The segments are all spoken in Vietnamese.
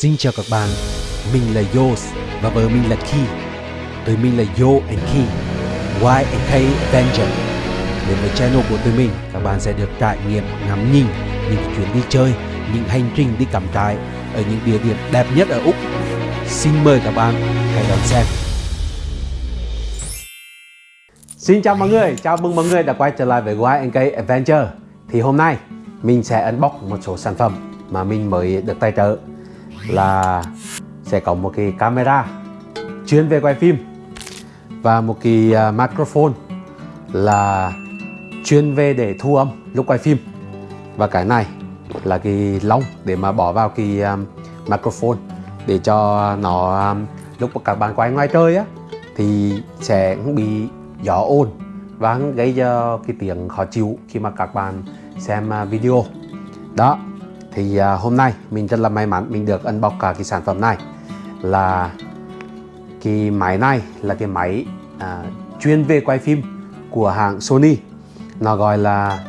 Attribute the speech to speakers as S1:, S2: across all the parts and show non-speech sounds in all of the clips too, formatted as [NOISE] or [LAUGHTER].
S1: Xin chào các bạn, mình là Yos và vợ mình là Ki. Tụi mình là Yo and Ki, Y and K Avenger. Đến với channel của tụi mình, các bạn sẽ được trải nghiệm ngắm nhìn những chuyến đi chơi, những hành trình đi cắm trại ở những địa điểm đẹp nhất ở Úc. Xin mời các bạn hãy đón xem. Xin chào mọi người, chào mừng mọi người đã quay trở lại với Y and K Adventure. Thì hôm nay mình sẽ unbox một số sản phẩm mà mình mới được tài trợ là sẽ có một cái camera chuyên về quay phim và một cái uh, microphone là chuyên về để thu âm lúc quay phim. Và cái này là cái lông để mà bỏ vào cái um, microphone để cho nó um, lúc mà các bạn quay ngoài trời á thì sẽ không bị gió ồn và gây cho cái tiếng khó chịu khi mà các bạn xem video. Đó thì à, hôm nay mình rất là may mắn mình được unbox cả cái sản phẩm này. Là cái máy này là cái máy à, chuyên về quay phim của hãng Sony. Nó gọi là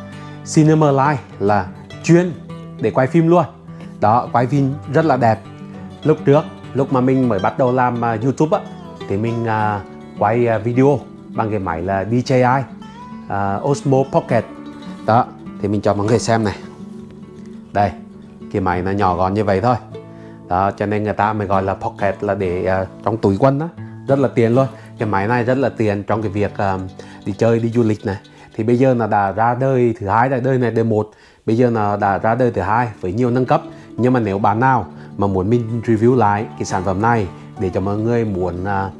S1: Cinema Light là chuyên để quay phim luôn. Đó quay phim rất là đẹp. Lúc trước lúc mà mình mới bắt đầu làm uh, YouTube á thì mình uh, quay uh, video bằng cái máy là DJI uh, Osmo Pocket. Đó thì mình cho mọi người xem này. Đây cái máy nó nhỏ gọn như vậy thôi. Đó cho nên người ta mới gọi là pocket là để uh, trong túi quần đó rất là tiền luôn. Cái máy này rất là tiền trong cái việc uh, đi chơi đi du lịch này. Thì bây giờ nó đã ra đời thứ hai đời này đời một. Bây giờ nó đã ra đời thứ hai với nhiều nâng cấp. Nhưng mà nếu bạn nào mà muốn mình review lại cái sản phẩm này để cho mọi người muốn uh,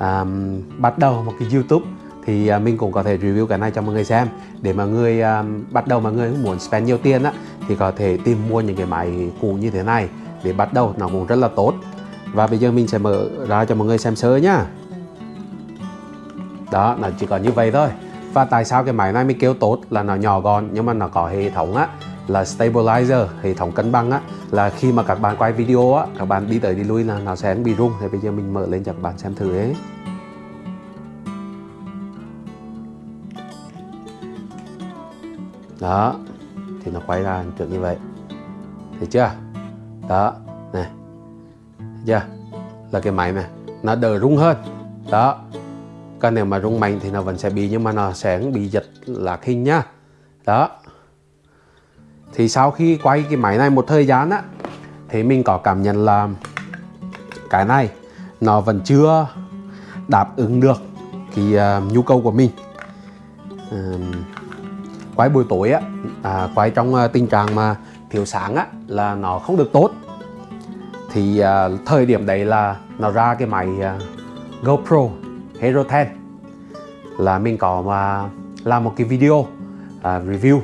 S1: um, bắt đầu một cái YouTube thì uh, mình cũng có thể review cái này cho mọi người xem. Để mà người uh, bắt đầu mà người muốn spend nhiều tiền á thì có thể tìm mua những cái máy cũ như thế này để bắt đầu nó cũng rất là tốt. Và bây giờ mình sẽ mở ra cho mọi người xem sơ nhá. Đó, nó chỉ có như vậy thôi. Và tại sao cái máy này mới kêu tốt là nó nhỏ gọn nhưng mà nó có hệ thống á, là stabilizer, hệ thống cân bằng á. Là khi mà các bạn quay video á, các bạn đi tới đi lui là nó sẽ bị rung. Thì bây giờ mình mở lên cho các bạn xem thử ấy. Đó thì nó quay ra kiểu như vậy. Thấy chưa? Đó này. Thấy chưa? Là cái máy này nó đỡ rung hơn. Đó. Còn nếu mà rung mạnh thì nó vẫn sẽ bị nhưng mà nó sẽ bị giật lạc hình nhá. Đó. Thì sau khi quay cái máy này một thời gian á thì mình có cảm nhận là cái này nó vẫn chưa đáp ứng được cái uh, nhu cầu của mình. Uh, quay buổi tối á à, quay trong ờ, tình trạng mà thiếu sáng á là nó không được tốt. Thì à, thời điểm đấy là nó ra cái máy à, GoPro Hero 10 là mình có mà làm một cái video à, review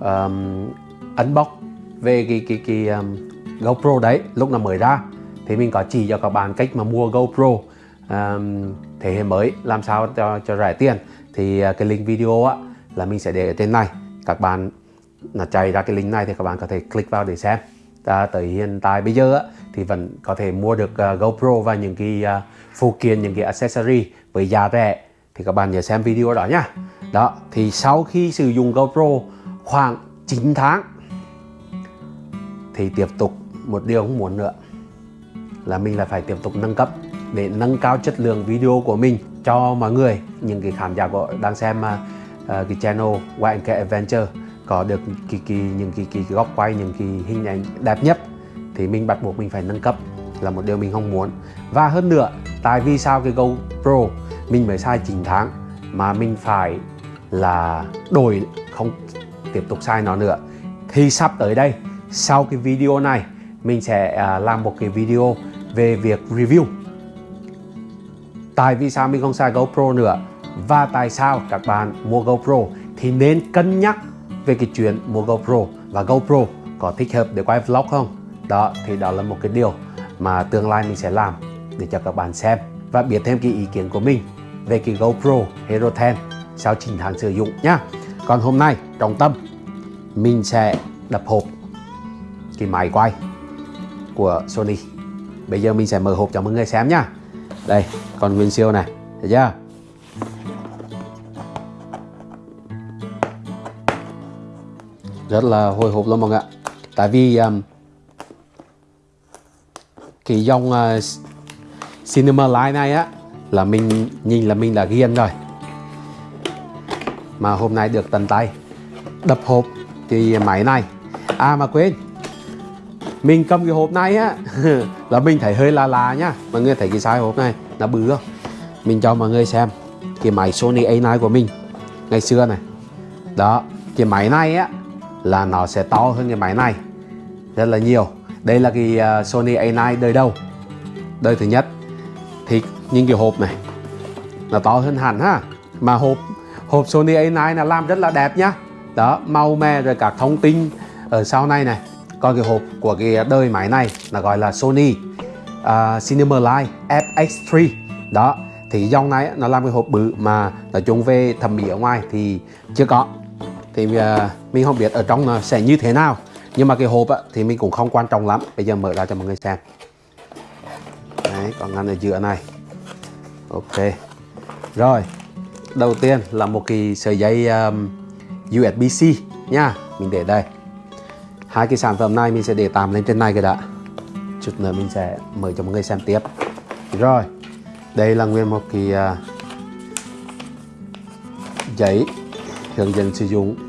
S1: um, unbox về cái cái cái um, GoPro đấy lúc nó mới ra. Thì mình có chỉ cho các bạn cách mà mua GoPro um, thế hệ mới làm sao cho cho rẻ tiền. Thì uh, cái link video á là mình sẽ để ở trên này. Các bạn là chạy ra cái link này thì các bạn có thể click vào để xem. À, tới hiện tại bây giờ á, thì vẫn có thể mua được uh, GoPro và những cái uh, phụ kiện những cái accessory với giá rẻ. Thì các bạn nhớ xem video đó nhá. Đó thì sau khi sử dụng GoPro khoảng 9 tháng thì tiếp tục một điều không muốn nữa là mình lại phải tiếp tục nâng cấp để nâng cao chất lượng video của mình cho mọi người những cái khán giả của đang xem uh, Ờ, cái channel White Cat Adventure có được cái, cái, những cái, cái, cái góc quay những cái hình ảnh đẹp nhất thì mình bắt buộc mình phải nâng cấp là một điều mình không muốn. Và hơn nữa tại vì sao cái GoPro mình mới sai 9 tháng mà mình phải là đổi không tiếp tục sai nó nữa? Thì sắp tới đây sau cái video này mình sẽ à, làm một cái video về việc review. Tại vì sao mình không xài GoPro nữa? Và tại sao các bạn mua GoPro thì nên cân nhắc về cái chuyện mua GoPro và GoPro có thích hợp để quay vlog không? Đó, thì đó là một cái điều mà tương lai mình sẽ làm để cho các bạn xem và biết thêm cái ý kiến của mình về cái GoPro Hero 10 sau 9 tháng sử dụng nhá. Còn hôm nay, trọng tâm, mình sẽ đập hộp cái máy quay của Sony. Bây giờ mình sẽ mở hộp cho mọi người xem nhá. Đây còn nguyên siêu này, thấy chưa? Rất là hồi hộp luôn mọi người ạ. Tại vì um, cái dòng uh, Cinema Line này á là mình nhìn là mình đã ghiền rồi. Mà hôm nay được tận tay đập hộp cái máy này. À mà quên mình cầm cái hộp này á [LAUGHS] là mình thấy hơi là là nhá mọi người thấy cái size hộp này nó bự không? Mình cho mọi người xem cái máy Sony A9 của mình ngày xưa này. Đó cái máy này á là nó sẽ to hơn cái máy này rất là nhiều. Đây là cái à, Sony A9 đời đầu. Đời thứ nhất. Thì nhìn cái hộp này nó to hơn hẳn ha. Mà hộp hộp Sony A9 là làm rất là đẹp nhá. Đó màu mè rồi các thông tin ở sau này này. Còn cái hộp của cái đời máy này là gọi là Sony uh, Cinema Line FX3 đó thì dòng này nó làm cái hộp bự mà nói chung về thẩm mỹ ở ngoài thì chưa có thì à, mình không biết ở trong à, sẽ như thế nào. Nhưng mà cái hộp á, thì mình cũng không quan trọng lắm. Bây giờ mở ra cho mọi người xem. Đấy còn ngăn ở giữa này. Ok. Rồi đầu tiên là một cái sợi dây um, USB-C nha. Mình để đây. Hai cái sản phẩm này mình sẽ để tạm lên trên này cái đã. Chút nữa mình sẽ mở cho mọi người xem tiếp. Rồi đây là nguyên một cái uh, giấy hướng dẫn sử dụng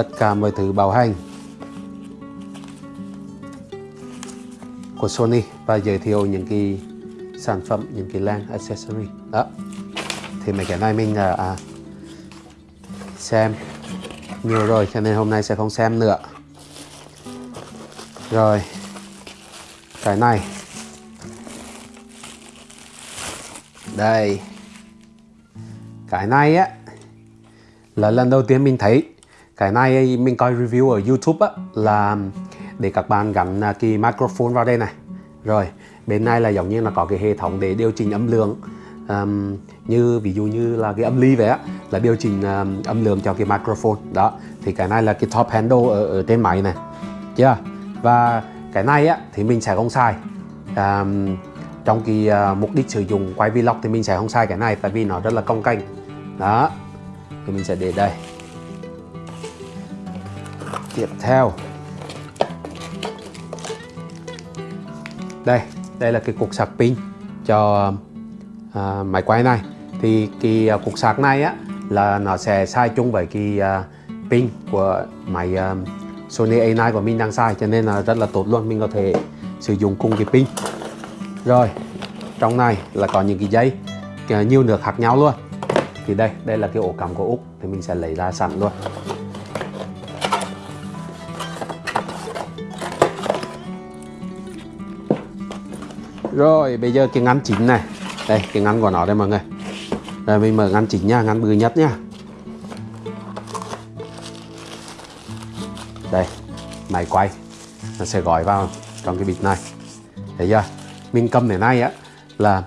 S1: tất cả mọi thứ bảo hành của Sony và giới thiệu những cái sản phẩm những cái lens accessory. Đó. Thì mấy cái này mình à, à, xem nhiều rồi cho nên hôm nay sẽ không xem nữa. Rồi cái này. Đây. Cái này á là lần đầu tiên mình thấy cái này mình coi review ở YouTube á là để các bạn gắn à, cái microphone vào đây này. Rồi bên này là giống như là có cái hệ thống để điều chỉnh âm lượng. Um, như ví dụ như là cái âm ly vậy á là điều chỉnh um, âm lượng cho cái microphone. Đó thì cái này là cái top handle ở, ở trên máy này. Chưa? Và cái này á thì mình sẽ không xài. Um, trong cái uh, mục đích sử dụng quay vlog thì mình sẽ không xài cái này tại vì nó rất là công canh đó thì mình sẽ để đây tiếp theo. Đây đây là cái cục sạc pin cho à, máy quay này. Thì cái à, cục sạc này á là nó sẽ sai chung với cái à, pin của máy à, Sony A9 của mình đang sai cho nên là rất là tốt luôn mình có thể sử dụng cùng cái pin. Rồi trong này là có những cái dây à, nhiều nước khác nhau luôn. Thì đây đây là cái ổ cắm của úc thì mình sẽ lấy ra sẵn luôn. Rồi, bây giờ cái ngăn chính này. Đây, cái ngăn của nó đây mọi người. Rồi, mình mở ngăn chính nha, ngăn bự nhất nha. Đây, máy quay. Nó sẽ gói vào trong cái bịch này. Thấy chưa? Mình cầm thế này á, là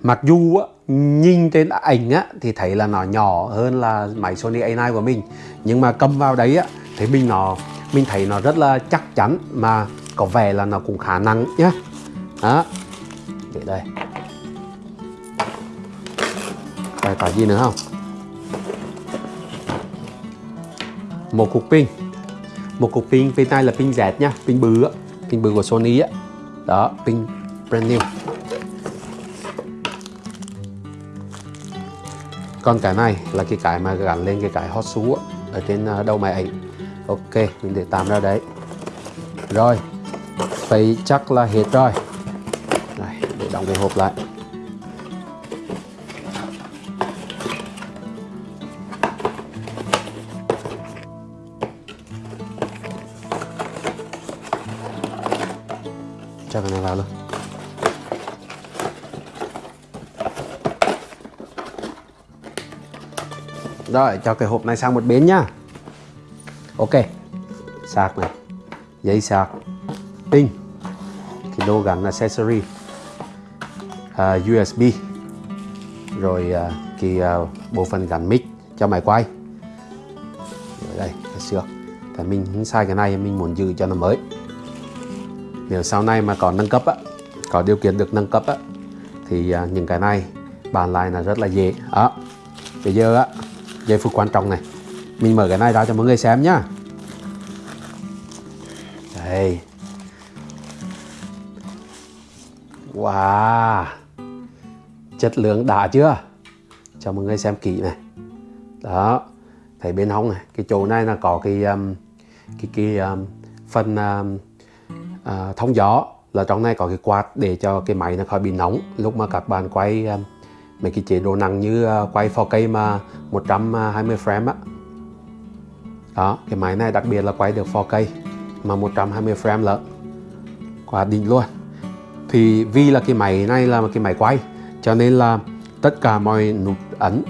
S1: mặc dù á, nhìn trên ảnh á, thì thấy là nó nhỏ hơn là máy Sony A9 của mình. Nhưng mà cầm vào đấy á thì mình nó, mình thấy nó rất là chắc chắn mà có vẻ là nó cũng khá nặng nhá. Đó để đây. Đây cả gì nữa không? Một cục pin. Một cục pin pin này là pin dẹt nha, pin bự á, pin bự của Sony á. Đó, pin brand new. Còn cái này là cái cái mà gắn lên cái cái hot shoe ở trên à, đầu máy ảnh. Ok, mình để tạm ra đấy. Rồi vậy chắc là hết rồi gọn cái hộp lại. Cho cái này vào luôn Rồi, cho cái hộp này sang một bên nhá. Ok, Sạc này Dây sạc, Pin Cái đồ gắn accessory à, USB Rồi uh, cái uh, bộ phận gắn mic cho máy quay. Ở đây cái xước Tại mình không sai cái này mình muốn giữ cho nó mới. Nếu sau này mà có nâng cấp á Có điều kiện được nâng cấp á Thì uh, những cái này bàn lại là rất là dễ. Đó bây giờ á giây phút quan trọng này. Mình mở cái này ra cho mọi người xem nhá. Đây. Wow. Chất lượng đã chưa? Cho mọi người xem kỹ này. Đó Thấy bên hông này Cái chỗ này là có cái um, Cái, cái um, phần um, uh, thông gió. Là trong này có cái quạt để cho cái máy nó khỏi bị nóng. Lúc mà các bạn quay um, Mấy cái chế độ nặng như uh, quay 4K mà 120 frame á. Đó Cái máy này đặc biệt là quay được 4K Mà 120 frame lận. Quá đỉnh luôn. Thì vì là cái máy này là một cái máy quay cho nên là tất cả mọi nút ấn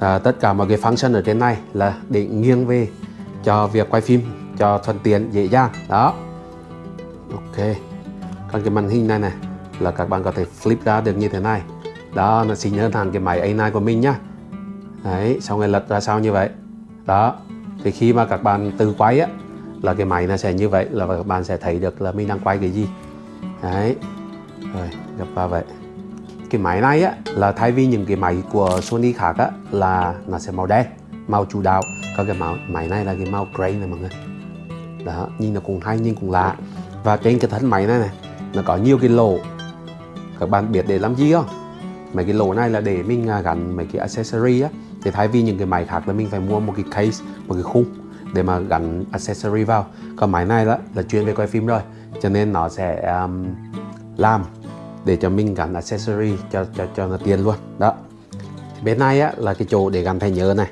S1: à, tất cả mọi cái function ở trên này là để nghiêng về cho việc quay phim cho thuận tiện dễ dàng. Đó. Ok. Còn cái màn hình này này là các bạn có thể flip ra được như thế này. Đó nó xinh hơn hẳn cái máy A9 của mình nhá. Đấy xong rồi lật ra sau như vậy? Đó. Thì khi mà các bạn tự quay á là cái máy nó sẽ như vậy là các bạn sẽ thấy được là mình đang quay cái gì. Đấy. Rồi gặp vào vậy cái máy này á là thay vì những cái máy của Sony khác á là nó sẽ màu đen màu chủ đạo. Còn cái màu máy này là cái màu gray này mọi người. Đó nhìn nó cũng hay nhưng cũng lạ. Và trên cái thân máy này này nó có nhiều cái lỗ. Các bạn biết để làm gì không? Mấy cái lỗ này là để mình à, gắn mấy cái accessory á. Thì thay vì những cái máy khác là mình phải mua một cái case một cái khung để mà gắn accessory vào. Còn máy này đó là chuyên về quay phim rồi cho nên nó sẽ um, làm để cho mình gắn accessory cho cho cho nó tiền luôn. Đó. Bên này á, là cái chỗ để gắn thẻ nhớ này.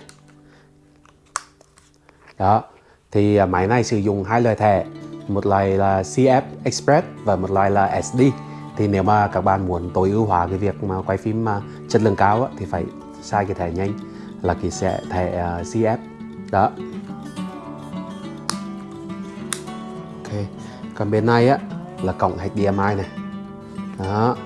S1: Đó. Thì à, máy này sử dụng hai loại thẻ một loại là CF Express và một loại là SD thì nếu mà các bạn muốn tối ưu hóa cái việc mà quay phim mà chất lượng cao á, thì phải sai cái thẻ nhanh là cái sẽ thẻ à, uh, CF đó. Ok. Còn bên này á là cổng HDMI này đó.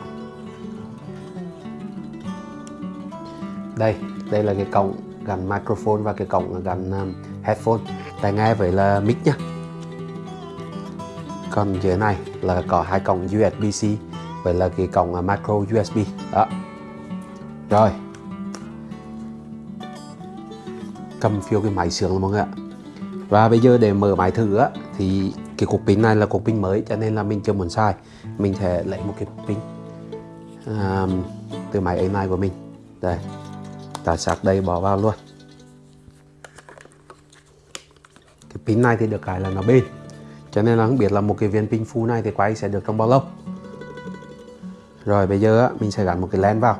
S1: Đây đây là cái cổng gắn microphone và cái cổng gắn um, headphone. Tai nghe với là mic nhá. Còn dưới này là có hai cổng USB-C với là cái cổng uh, micro USB đó. Rồi. Cầm phiêu cái máy sướng mọi người ạ. Và bây giờ để mở máy thử á thì cái cục pin này là cục pin mới cho nên là mình chưa muốn sai mình sẽ lấy một cái pin à, từ máy ấy này của mình. Đây ta sạc đây bỏ vào luôn. Cái pin này thì được cái là nó bên cho nên là không biết là một cái viên pin full này thì quay sẽ được trong bao lâu. Rồi bây giờ mình sẽ gắn một cái lens vào.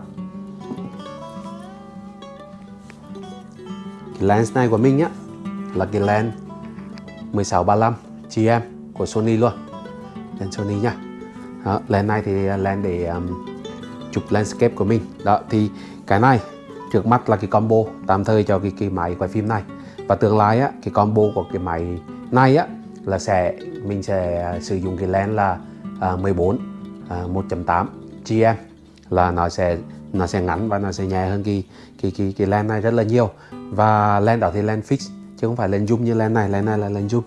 S1: Cái lens này của mình á là cái lens 1635 GM của Sony luôn. Lens Sony nha đó, lens này thì à, lens để um, chụp landscape của mình. Đó thì cái này trước mắt là cái combo tạm thời cho cái, cái máy quay phim này. Và tương lai á cái combo của cái máy này á là sẽ mình sẽ sử dụng cái lens là uh, 14 uh, 1.8 GM là nó sẽ nó sẽ ngắn và nó sẽ nhẹ hơn cái cái cái cái lens này rất là nhiều. Và lens đó thì lens fix chứ không phải lens zoom như lens này. Lens này là lens zoom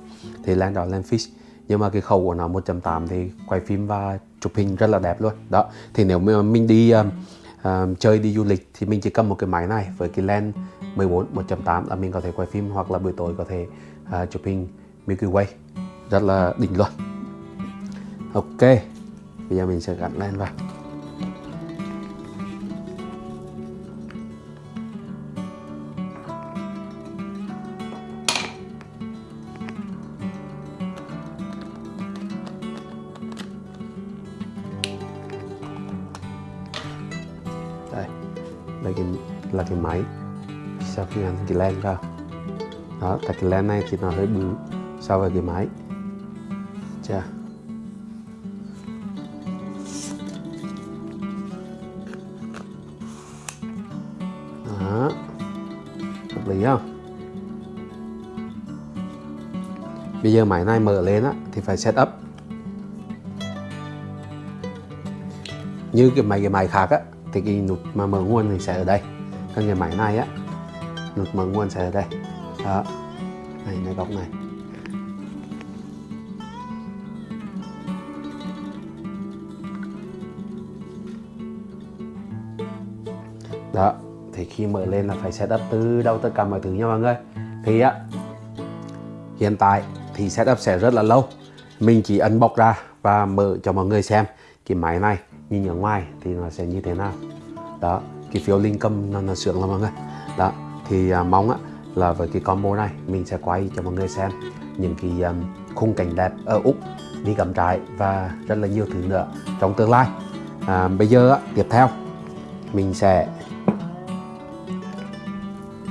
S1: thì lens đó lens fix nhưng mà cái khẩu của nó 1.8 thì quay phim và chụp hình rất là đẹp luôn. Đó thì nếu mà mình đi um, um, chơi đi du lịch thì mình chỉ cầm một cái máy này với cái lens 14 1.8 là mình có thể quay phim hoặc là buổi tối có thể uh, chụp hình Milky Way. Rất là đỉnh luôn. Ok bây giờ mình sẽ gắn lên vào. Máy. Sau khi anh cái len ra, đó tại cái len này thì nó hơi bự so với cái máy. Chà. Đó. Hợp lý không? Bây giờ máy này mở lên á thì phải set up. Như cái máy cái máy khác á thì cái nút mà mở nguồn thì sẽ ở đây còn cái máy này á nút mở nguồn sẽ ở đây. Đó. Này này, góc này. Đó, thì khi mở lên là phải setup từ đầu tất cả mọi thứ nha mọi người. Thì á, hiện tại thì setup sẽ rất là lâu. Mình chỉ ấn bọc ra và mở cho mọi người xem. Cái máy này nhìn ở ngoài thì nó sẽ như thế nào. Đó cái phiếu linh cầm nó, nó sướng lắm mọi người. Đó thì à, mong á, là với cái combo này mình sẽ quay cho mọi người xem những cái um, khung cảnh đẹp ở úc đi cắm trại và rất là nhiều thứ nữa trong tương lai. À, bây giờ á, tiếp theo mình sẽ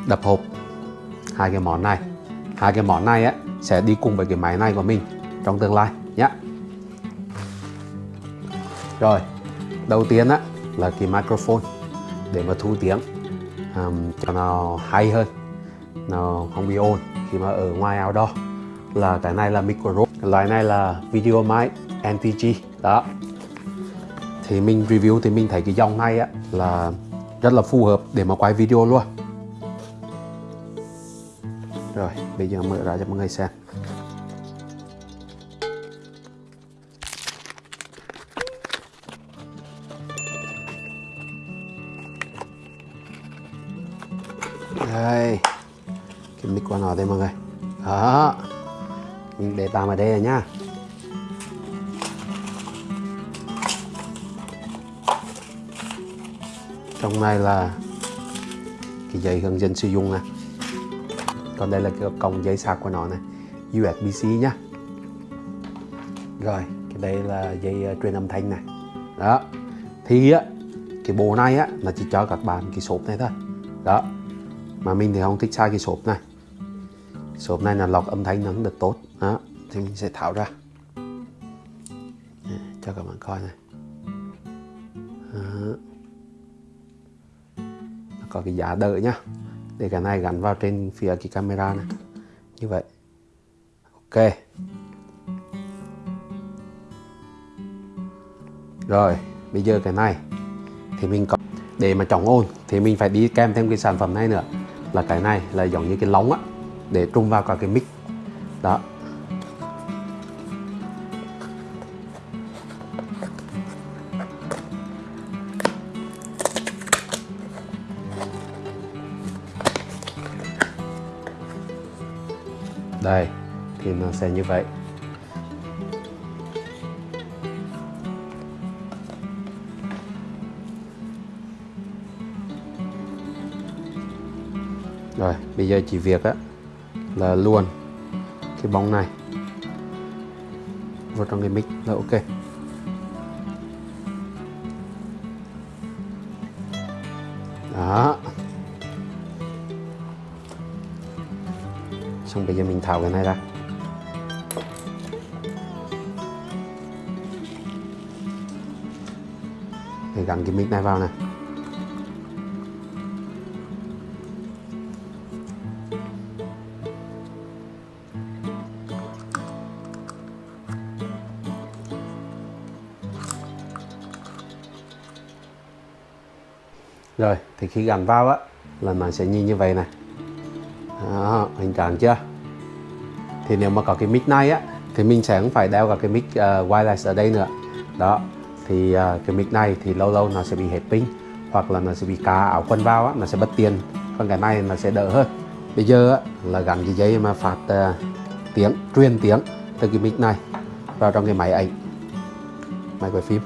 S1: đập hộp hai cái món này. Hai cái món này á sẽ đi cùng với cái máy này của mình trong tương lai nhé rồi đầu tiên á là cái microphone để mà thu tiếng. Um, cho nó hay hơn nó không bị ồn khi mà ở ngoài outdoor. Là cái này là micro loại này là video mic NTG đó. Thì mình review thì mình thấy cái dòng này á là rất là phù hợp để mà quay video luôn. Rồi bây giờ mở ra cho mọi người xem. Đây. Cái mic của nó đây mọi người. Đó. Mình để tạm ở đây rồi nhá. Trong này là cái dây hướng dẫn sử dụng này còn đây là cái cổng dây sạc của nó này USB-C nhá. Rồi cái đây là dây uh, ờ, truyền âm thanh này. Đó. Thì á cái bộ này á là chỉ cho các bạn cái sộp này thôi. Đó mà mình thì không thích sai cái sộp này. Sộp này là lọc âm thanh nó được tốt. Đó, thì mình sẽ tháo ra. Cho các bạn coi này. Đó. có cái giá đỡ nhá. Để cái này gắn vào trên phía cái camera này. Như vậy. Ok. Rồi, bây giờ cái này thì mình có để mà chống ồn thì mình phải đi kèm thêm cái sản phẩm này nữa là cái này là giống như cái lóng á, để trung vào cả cái mic. Đó. Đây, thì nó sẽ như vậy. Bây giờ chỉ việc á, là luôn cái bóng này vào trong cái mic là ok. Đó. Xong bây giờ mình tháo cái này ra. Để gắn cái mic này vào này. Thì khi gắn vào á là nó sẽ nhìn như vậy này. Đó, hình trạng chưa? Thì nếu mà có cái mic này á thì mình sẽ không phải đeo cả cái mic uh, wireless ở đây nữa. Đó thì uh, cái mic này thì lâu lâu nó sẽ bị hết pin hoặc là nó sẽ bị cá áo quần vào á nó sẽ bất tiền còn cái này nó sẽ đỡ hơn. Bây giờ á, là gắn cái dây mà phát uh, tiếng truyền tiếng từ cái mic này vào trong cái máy ảnh máy quay phim.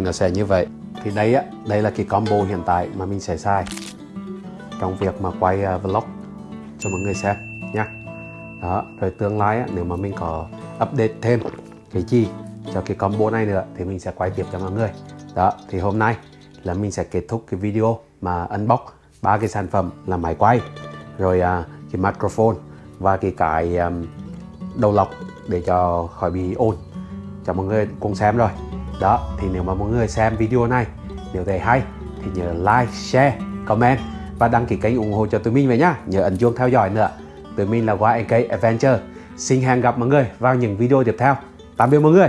S1: Thì nó sẽ như vậy. Thì đây á đây là cái combo hiện tại mà mình sẽ xài trong việc mà quay uh, vlog cho mọi người xem nha đó rồi tương lai á, nếu mà mình có update thêm cái gì cho cái combo này nữa thì mình sẽ quay tiếp cho mọi người. Đó thì hôm nay là mình sẽ kết thúc cái video mà unbox ba cái sản phẩm là máy quay rồi uh, cái microphone và cái cái um, đầu lọc để cho khỏi bị ồn. Cho mọi người cùng xem rồi đó, thì nếu mà mọi người xem video này, nếu thấy hay, thì nhớ like, share, comment và đăng ký kênh ủng hộ cho tụi mình về nhá. Nhớ ấn chuông theo dõi nữa. Tụi mình là YNK Adventure. Xin hẹn gặp mọi người vào những video tiếp theo. Tạm biệt mọi người.